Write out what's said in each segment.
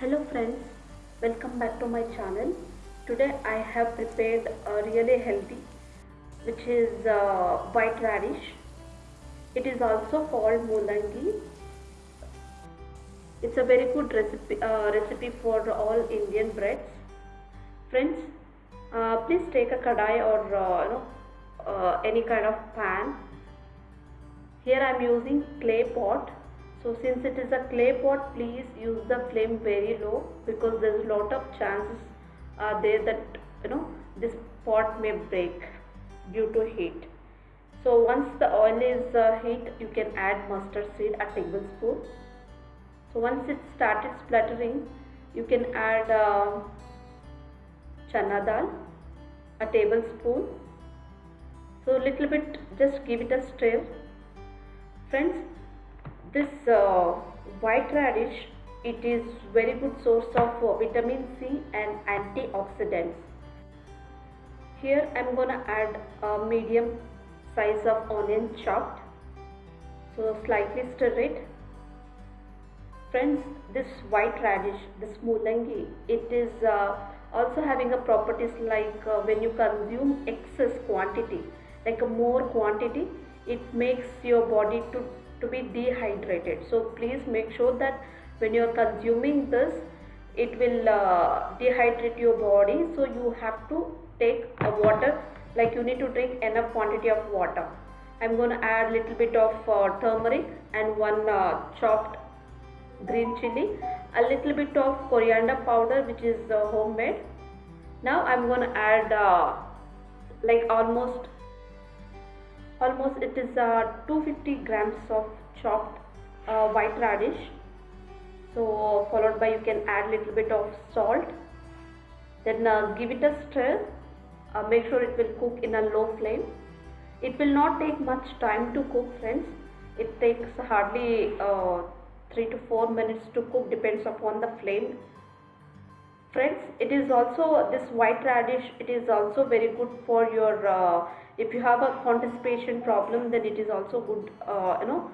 Hello friends, welcome back to my channel. Today I have prepared a really healthy which is uh, white radish. It is also called mulangi. It's a very good recipe, uh, recipe for all Indian breads. Friends, uh, please take a kadai or uh, you know, uh, any kind of pan. Here I am using clay pot so since it is a clay pot, please use the flame very low because there is a lot of chances are there that you know this pot may break due to heat. So once the oil is uh, heat, you can add mustard seed a tablespoon. So once it started spluttering, you can add uh, chana dal a tablespoon. So little bit, just give it a stir. Friends, this uh, white radish it is very good source of uh, vitamin C and antioxidants. Here I am gonna add a medium size of onion chopped. So slightly stir it. Friends, this white radish, this mulangi, it is uh, also having a properties like uh, when you consume excess quantity, like a more quantity, it makes your body to to be dehydrated. So please make sure that when you are consuming this it will uh, dehydrate your body. So you have to take a water like you need to drink enough quantity of water. I'm going to add a little bit of uh, turmeric and one uh, chopped green chili a little bit of coriander powder which is uh, homemade. Now i'm going to add uh, like almost almost it is uh, 250 grams of chopped uh, white radish. So followed by you can add a little bit of salt. Then uh, give it a stir. Uh, make sure it will cook in a low flame. It will not take much time to cook friends. It takes hardly uh, 3 to 4 minutes to cook depends upon the flame friends it is also this white radish it is also very good for your uh, if you have a constipation problem then it is also good uh, you know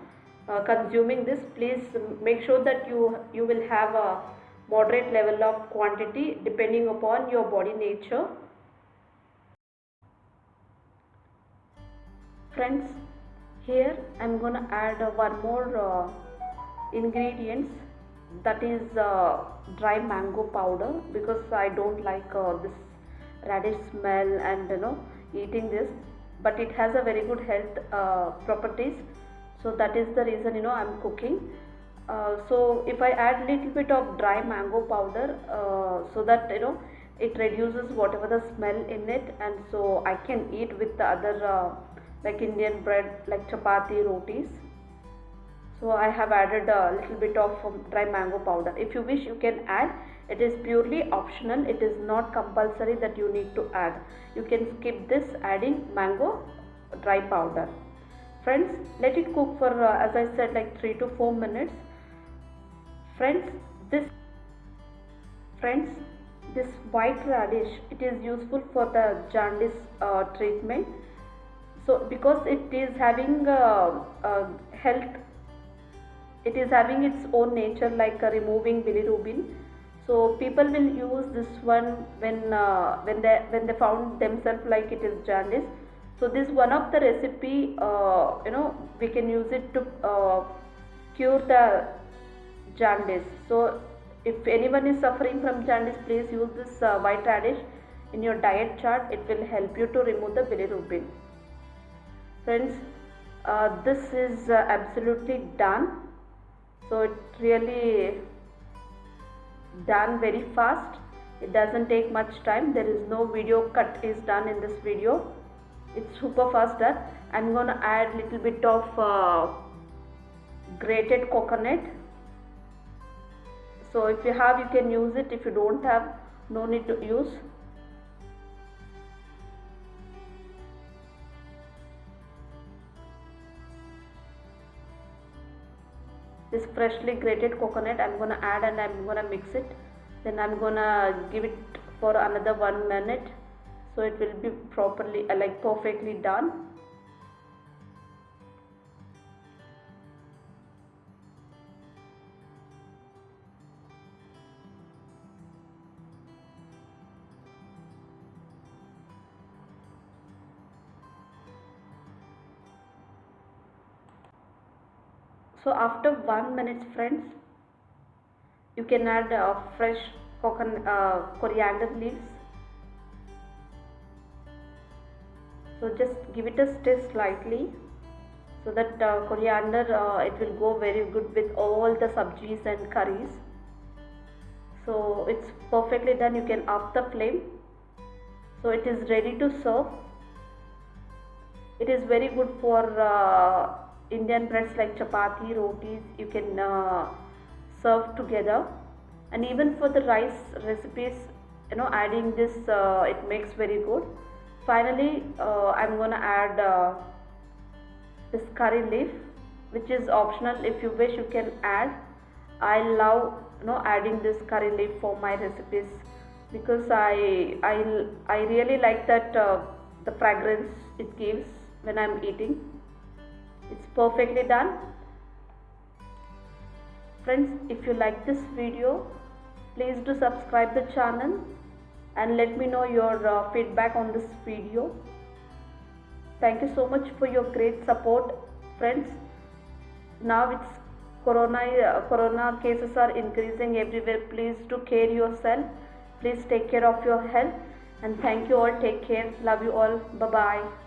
uh, consuming this. Please make sure that you you will have a moderate level of quantity depending upon your body nature. Friends here i'm gonna add one more uh, ingredients that is uh, dry mango powder because I don't like uh, this radish smell and you know eating this. But it has a very good health uh, properties. So that is the reason you know I'm cooking. Uh, so if I add little bit of dry mango powder uh, so that you know it reduces whatever the smell in it. And so I can eat with the other uh, like Indian bread like chapati rotis so I have added a little bit of um, dry mango powder. If you wish you can add. It is purely optional. It is not compulsory that you need to add. You can skip this adding mango dry powder. Friends let it cook for uh, as I said like 3 to 4 minutes. Friends this friends this white radish it is useful for the jaundice uh, treatment. So because it is having uh, uh health it is having its own nature like uh, removing bilirubin. So people will use this one when uh, when they when they found themselves like it is jaundice so this one of the recipe uh, you know we can use it to uh, cure the jaundice so if anyone is suffering from jaundice please use this uh, white radish in your diet chart. It will help you to remove the bilirubin. Friends uh, this is absolutely done so it really done very fast. It doesn't take much time. There is no video cut is done in this video. It's super fast done. I'm gonna add little bit of uh, grated coconut. So if you have you can use it. If you don't have no need to use this freshly grated coconut I'm gonna add and I'm gonna mix it. Then I'm gonna give it for another one minute. So it will be properly uh, like perfectly done so after one minute friends you can add uh, fresh coconut uh, coriander leaves. So just give it a stir slightly so that uh, coriander uh, it will go very good with all the sabjis and curries. So it's perfectly done. You can off the flame. So it is ready to serve. It is very good for uh, indian breads like chapati rotis you can uh, serve together. And even for the rice recipes you know adding this uh, it makes very good. Finally uh, i'm gonna add uh, this curry leaf which is optional. If you wish you can add. I love you know adding this curry leaf for my recipes because i i, I really like that uh, the fragrance it gives when i'm eating it's perfectly done. Friends if you like this video please do subscribe the channel and let me know your uh, feedback on this video. Thank you so much for your great support friends. Now it's corona uh, corona cases are increasing everywhere. Please do care yourself. Please take care of your health. And thank you all. Take care. Love you all. Bye bye